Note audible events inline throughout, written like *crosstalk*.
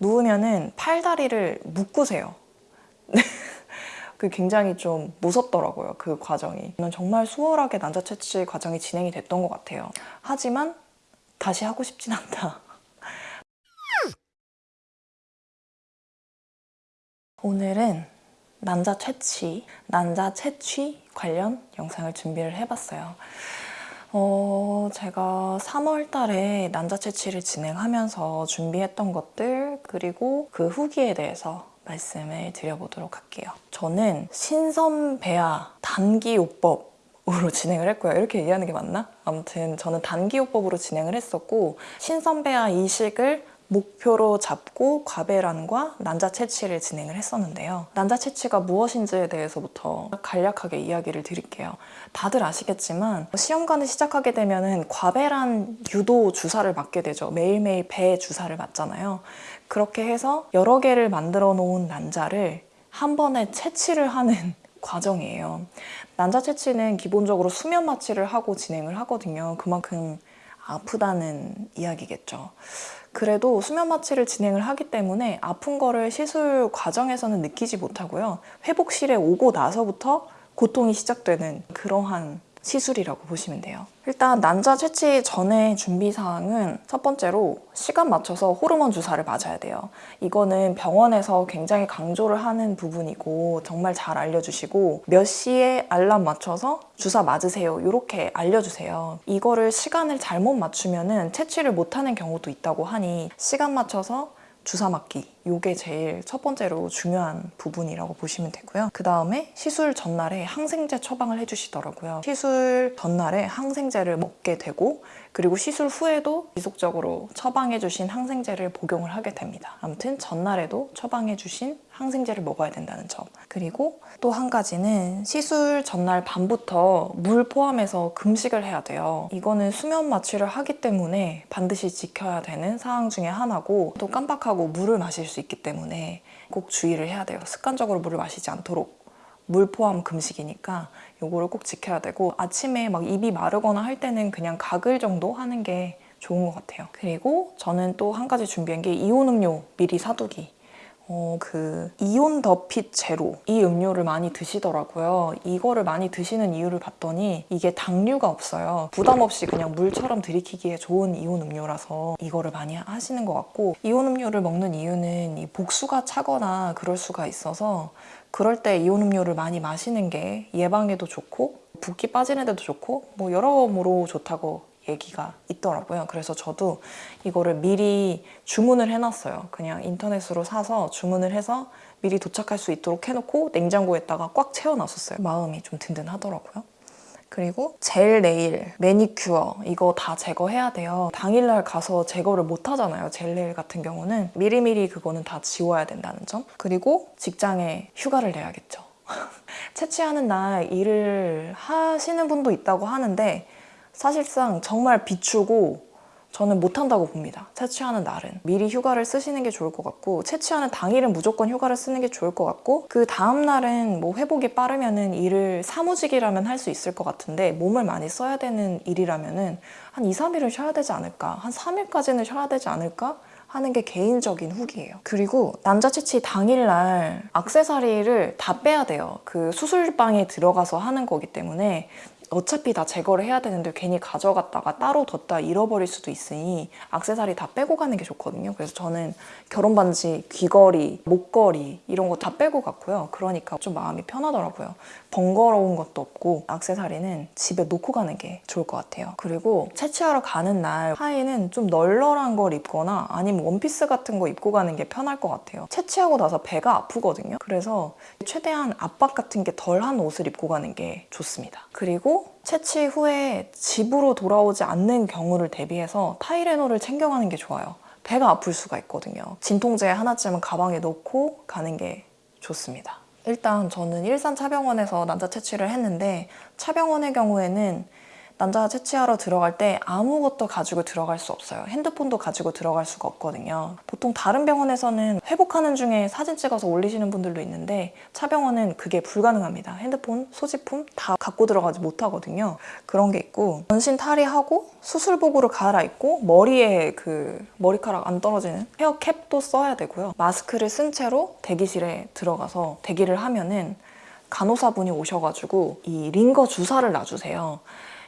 누우면은 팔다리를 묶으세요. *laughs* 그 굉장히 좀 무섭더라고요. 그 과정이. 저는 정말 수월하게 난자 채취 과정이 진행이 됐던 것 같아요. 하지만 다시 하고 싶진 않다. *laughs* 오늘은 난자 채취, 난자 채취 관련 영상을 준비를 해봤어요. 어, 제가 3월 달에 난자 채취를 진행하면서 준비했던 것들 그리고 그 후기에 대해서 말씀을 드려보도록 할게요. 저는 신선배아 단기요법 으로 *laughs* 진행을 했고요. 이렇게 얘기하는 게 맞나? 아무튼 저는 단기요법으로 진행을 했었고 신선배아 이식을 목표로 잡고 과배란과 난자 채취를 진행을 했었는데요. 난자 채취가 무엇인지에 대해서부터 간략하게 이야기를 드릴게요. 다들 아시겠지만 시험관을 시작하게 되면 과배란 유도 주사를 맞게 되죠. 매일매일 배 주사를 맞잖아요. 그렇게 해서 여러 개를 만들어 놓은 난자를 한 번에 채취를 하는 *laughs* 과정이에요. 난자 채취는 기본적으로 수면 마취를 하고 진행을 하거든요. 그만큼 아프다는 이야기겠죠. 그래도 수면 마취를 진행을 하기 때문에 아픈 거를 시술 과정에서는 느끼지 못하고요. 회복실에 오고 나서부터 고통이 시작되는 그러한 시술이라고 보시면 돼요. 일단 난자 채취 전에 준비사항은 첫 번째로 시간 맞춰서 호르몬 주사를 맞아야 돼요. 이거는 병원에서 굉장히 강조를 하는 부분이고 정말 잘 알려주시고 몇 시에 알람 맞춰서 주사 맞으세요 이렇게 알려주세요. 이거를 시간을 잘못 맞추면 은 채취를 못하는 경우도 있다고 하니 시간 맞춰서 주사 맞기 이게 제일 첫 번째로 중요한 부분이라고 보시면 되고요. 그 다음에 시술 전날에 항생제 처방을 해주시더라고요. 시술 전날에 항생제를 먹게 되고 그리고 시술 후에도 지속적으로 처방해주신 항생제를 복용을 하게 됩니다. 아무튼 전날에도 처방해주신 항생제를 먹어야 된다는 점. 그리고 또 한 가지는 시술 전날 밤부터 물 포함해서 금식을 해야 돼요. 이거는 수면 마취를 하기 때문에 반드시 지켜야 되는 사항 중에 하나고 또 깜빡하고 물을 마실 수 있기 때문에 꼭 주의를 해야 돼요. 습관적으로 물을 마시지 않도록. 물 포함 금식이니까 요거를 꼭 지켜야 되고 아침에 막 입이 마르거나 할 때는 그냥 가글 정도 하는 게 좋은 것 같아요. 그리고 저는 또 한 가지 준비한 게 이온 음료 미리 사두기. 어, 그 이온 더핏 제로 이 음료를 많이 드시더라고요. 이거를 많이 드시는 이유를 봤더니 이게 당류가 없어요. 부담 없이 그냥 물처럼 들이키기에 좋은 이온 음료라서 이거를 많이 하시는 것 같고 이온 음료를 먹는 이유는 이 복수가 차거나 그럴 수가 있어서 그럴 때 이온 음료를 많이 마시는 게 예방에도 좋고 붓기 빠지는 데도 좋고 뭐 여러모로 좋다고 얘기가 있더라고요. 그래서 저도 이거를 미리 주문을 해놨어요. 그냥 인터넷으로 사서 주문을 해서 미리 도착할 수 있도록 해놓고 냉장고에다가 꽉 채워놨었어요. 마음이 좀 든든하더라고요. 그리고 젤 네일, 매니큐어 이거 다 제거해야 돼요. 당일날 가서 제거를 못 하잖아요. 젤 네일 같은 경우는 미리미리 그거는 다 지워야 된다는 점. 그리고 직장에 휴가를 내야겠죠. *laughs* 채취하는 날 일을 하시는 분도 있다고 하는데 사실상 정말 비추고 저는 못한다고 봅니다. 채취하는 날은. 미리 휴가를 쓰시는 게 좋을 것 같고 채취하는 당일은 무조건 휴가를 쓰는 게 좋을 것 같고 그 다음 날은 뭐 회복이 빠르면 은 일을 사무직이라면 할 수 있을 것 같은데 몸을 많이 써야 되는 일이라면 은한 2, 3일은 쉬어야 되지 않을까? 한 3일까지는 쉬어야 되지 않을까? 하는 게 개인적인 후기예요. 그리고 난자 채취 당일날 악세사리를 다 빼야 돼요. 그 수술방에 들어가서 하는 거기 때문에 어차피 다 제거를 해야 되는데 괜히 가져갔다가 따로 뒀다 잃어버릴 수도 있으니 악세사리 다 빼고 가는 게 좋거든요. 그래서 저는 결혼 반지, 귀걸이, 목걸이 이런 거 다 빼고 갔고요. 그러니까 좀 마음이 편하더라고요. 번거로운 것도 없고 악세사리는 집에 놓고 가는 게 좋을 것 같아요. 그리고 채취하러 가는 날 하의는 좀 널널한 걸 입거나 아니면 원피스 같은 거 입고 가는 게 편할 것 같아요. 채취하고 나서 배가 아프거든요. 그래서 최대한 압박 같은 게 덜한 옷을 입고 가는 게 좋습니다. 그리고 채취 후에 집으로 돌아오지 않는 경우를 대비해서 타이레놀을 챙겨가는 게 좋아요. 배가 아플 수가 있거든요. 진통제 하나쯤은 가방에 넣고 가는 게 좋습니다. 일단 저는 일산 차병원에서 난자 채취를 했는데 차병원의 경우에는 난자 채취하러 들어갈 때 아무것도 가지고 들어갈 수 없어요. 핸드폰도 가지고 들어갈 수가 없거든요. 보통 다른 병원에서는 회복하는 중에 사진 찍어서 올리시는 분들도 있는데 차병원은 그게 불가능합니다. 핸드폰, 소지품 다 갖고 들어가지 못하거든요. 그런 게 있고 전신 탈의하고 수술복으로 갈아입고 머리에 그 머리카락 안 떨어지는 헤어캡도 써야 되고요. 마스크를 쓴 채로 대기실에 들어가서 대기를 하면은 간호사분이 오셔가지고 이 링거 주사를 놔주세요.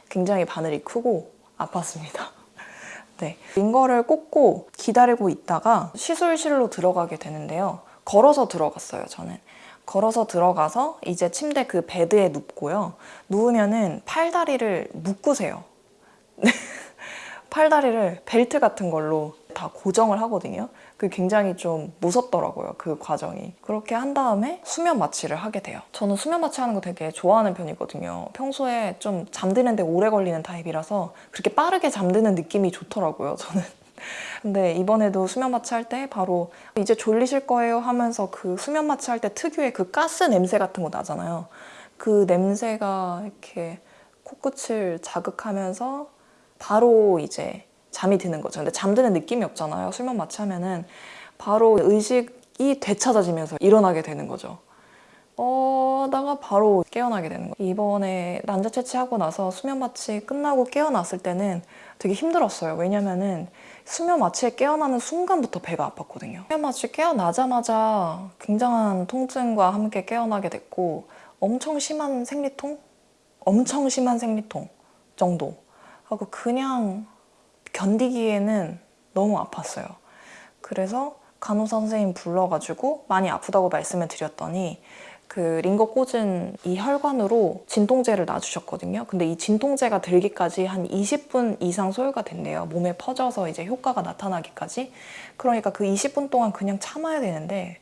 굉장히 바늘이 크고 아팠습니다. *laughs* 네. 링거를 꽂고 기다리고 있다가 시술실로 들어가게 되는데요. 걸어서 들어갔어요, 저는. 걸어서 들어가서 이제 침대 그 베드에 눕고요. 누우면은 팔다리를 묶으세요. *laughs* 팔다리를 벨트 같은 걸로 다 고정을 하거든요. 그 굉장히 좀 무섭더라고요. 그 과정이. 그렇게 한 다음에 수면 마취를 하게 돼요. 저는 수면 마취 하는 거 되게 좋아하는 편이거든요. 평소에 좀 잠드는데 오래 걸리는 타입이라서 그렇게 빠르게 잠드는 느낌이 좋더라고요. 저는. *laughs* 근데 이번에도 수면 마취할 때 바로 이제 졸리실 거예요 하면서 그 수면 마취할 때 특유의 그 가스 냄새 같은 거 나잖아요. 그 냄새가 이렇게 코끝을 자극하면서 바로 이제 잠이 드는 거죠. 근데 잠드는 느낌이 없잖아요. 수면 마취하면은 바로 의식이 되찾아지면서 일어나게 되는 거죠. 어, 다가 바로 깨어나게 되는 거예요. 이번에 난자 채취하고 나서 수면 마취 끝나고 깨어났을 때는 되게 힘들었어요. 왜냐면은 수면 마취에 깨어나는 순간부터 배가 아팠거든요. 수면 마취 깨어나자마자 굉장한 통증과 함께 깨어나게 됐고 엄청 심한 생리통? 엄청 심한 생리통 정도. 하고 그냥 견디기에는 너무 아팠어요. 그래서 간호사 선생님 불러가지고 많이 아프다고 말씀을 드렸더니 그 링거 꽂은 이 혈관으로 진통제를 놔주셨거든요. 근데 이 진통제가 들기까지 한 20분 이상 소요가 된대요. 몸에 퍼져서 이제 효과가 나타나기까지. 그러니까 그 20분 동안 그냥 참아야 되는데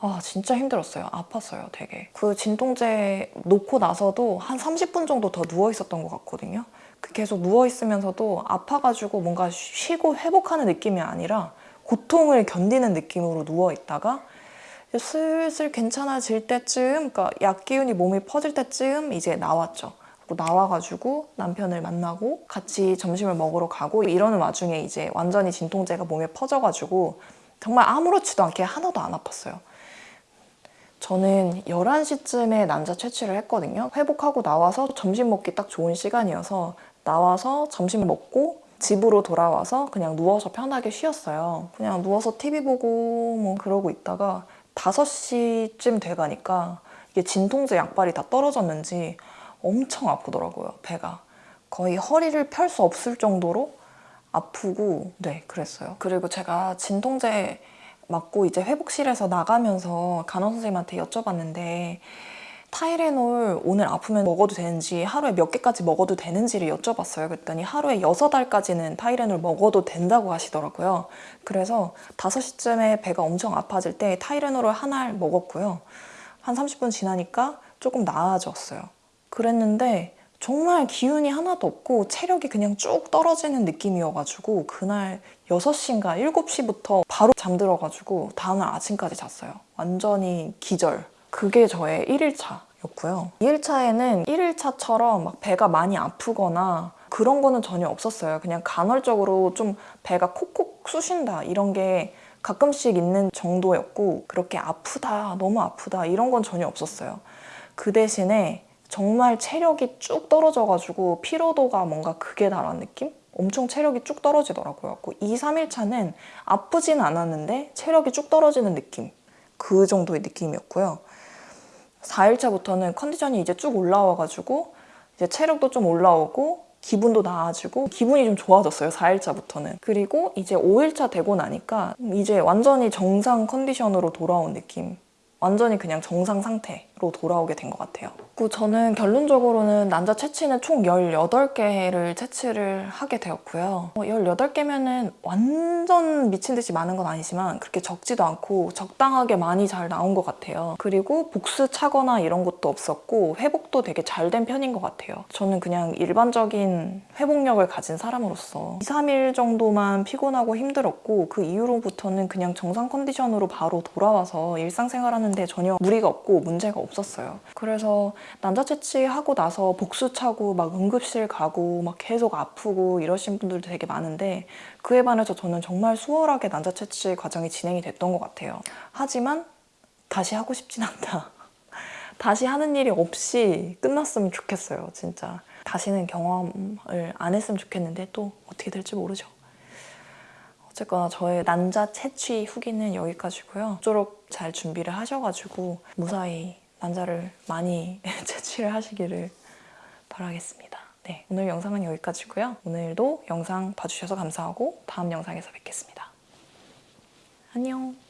아 진짜 힘들었어요. 아팠어요 되게. 그 진통제 놓고 나서도 한 30분 정도 더 누워 있었던 것 같거든요. 그 계속 누워 있으면서도 아파가지고 뭔가 쉬고 회복하는 느낌이 아니라 고통을 견디는 느낌으로 누워 있다가 슬슬 괜찮아질 때쯤, 그러니까 약 기운이 몸에 퍼질 때쯤 이제 나왔죠. 나와가지고 남편을 만나고 같이 점심을 먹으러 가고 이러는 와중에 이제 완전히 진통제가 몸에 퍼져가지고 정말 아무렇지도 않게 하나도 안 아팠어요. 저는 11시쯤에 난자 채취를 했거든요. 회복하고 나와서 점심 먹기 딱 좋은 시간이어서 나와서 점심 먹고 집으로 돌아와서 그냥 누워서 편하게 쉬었어요. 그냥 누워서 TV 보고 뭐 그러고 있다가 5시쯤 돼가니까 이게 진통제 약발이 다 떨어졌는지 엄청 아프더라고요, 배가. 거의 허리를 펼 수 없을 정도로 아프고 네, 그랬어요. 그리고 제가 진통제 맞고 이제 회복실에서 나가면서 간호 선생님한테 여쭤봤는데 타이레놀 오늘 아프면 먹어도 되는지 하루에 몇 개까지 먹어도 되는지를 여쭤봤어요. 그랬더니 하루에 6알까지는 타이레놀 먹어도 된다고 하시더라고요. 그래서 5시쯤에 배가 엄청 아파질 때 타이레놀을 한 알 먹었고요. 한 30분 지나니까 조금 나아졌어요. 그랬는데 정말 기운이 하나도 없고 체력이 그냥 쭉 떨어지는 느낌이어가지고 그날 6시인가 7시부터 바로 잠들어가지고 다음날 아침까지 잤어요. 완전히 기절. 그게 저의 1일차였고요. 2일차에는 1일차처럼 막 배가 많이 아프거나 그런 거는 전혀 없었어요. 그냥 간헐적으로 좀 배가 콕콕 쑤신다 이런 게 가끔씩 있는 정도였고 그렇게 아프다, 너무 아프다 이런 건 전혀 없었어요. 그 대신에 정말 체력이 쭉 떨어져가지고 피로도가 뭔가 극에 달한 느낌? 엄청 체력이 쭉 떨어지더라고요. 2, 3일차는 아프진 않았는데 체력이 쭉 떨어지는 느낌. 그 정도의 느낌이었고요. 4일차부터는 컨디션이 이제 쭉 올라와가지고 이제 체력도 좀 올라오고 기분도 나아지고 기분이 좀 좋아졌어요 4일차부터는 그리고 이제 5일차 되고 나니까 이제 완전히 정상 컨디션으로 돌아온 느낌 완전히 그냥 정상 상태로 돌아오게 된 것 같아요. 그리고 저는 결론적으로는 난자 채취는 총 18개를 채취를 하게 되었고요. 18개면 은 완전 미친 듯이 많은 건 아니지만 그렇게 적지도 않고 적당하게 많이 잘 나온 것 같아요. 그리고 복수 차거나 이런 것도 없었고 회복도 되게 잘 된 편인 것 같아요. 저는 그냥 일반적인 회복력을 가진 사람으로서 2, 3일 정도만 피곤하고 힘들었고 그 이후로부터는 그냥 정상 컨디션으로 바로 돌아와서 일상생활하는 하는데 전혀 무리가 없고 문제가 없었어요. 그래서 난자 채취하고 나서 복수 차고 막 응급실 가고 막 계속 아프고 이러신 분들도 되게 많은데 그에 반해서 저는 정말 수월하게 난자 채취 과정이 진행이 됐던 것 같아요. 하지만 다시 하고 싶진 않다. *laughs* 다시 하는 일이 없이 끝났으면 좋겠어요, 진짜. 다시는 경험을 안 했으면 좋겠는데 또 어떻게 될지 모르죠. 어쨌거나 저의 난자 채취 후기는 여기까지고요. 모쪼록 잘 준비를 하셔가지고 무사히 난자를 많이 *laughs* 채취를 하시기를 바라겠습니다. 네, 오늘 영상은 여기까지고요. 오늘도 영상 봐주셔서 감사하고 다음 영상에서 뵙겠습니다. 안녕.